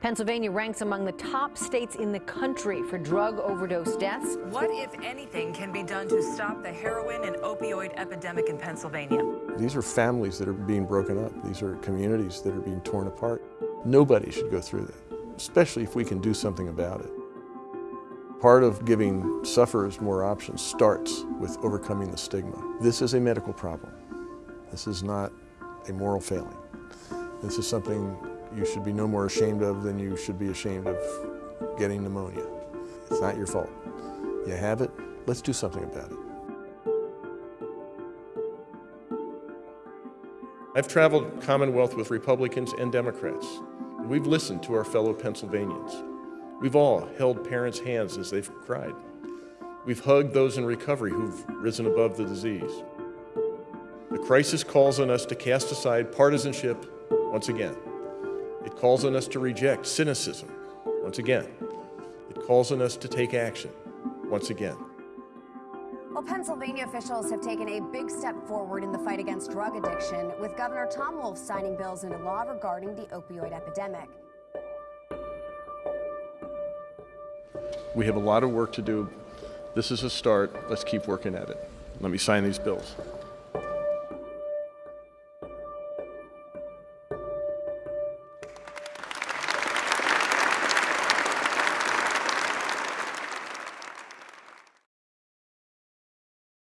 Pennsylvania ranks among the top states in the country for drug overdose deaths. What, if anything, can be done to stop the heroin and opioid epidemic in Pennsylvania? These are families that are being broken up. These are communities that are being torn apart. Nobody should go through that, especially if we can do something about it. Part of giving sufferers more options starts with overcoming the stigma. This is a medical problem. This is not a moral failing. This is something you should be no more ashamed of than you should be ashamed of getting pneumonia. It's not your fault. You have it, let's do something about it. I've traveled Commonwealth with Republicans and Democrats, we've listened to our fellow Pennsylvanians. We've all held parents' hands as they've cried. We've hugged those in recovery who've risen above the disease. The crisis calls on us to cast aside partisanship once again. It calls on us to reject cynicism once again. It calls on us to take action once again. Well, Pennsylvania officials have taken a big step forward in the fight against drug addiction, with Governor Tom Wolf signing bills into law regarding the opioid epidemic. We have a lot of work to do. This is a start. Let's keep working at it. Let me sign these bills.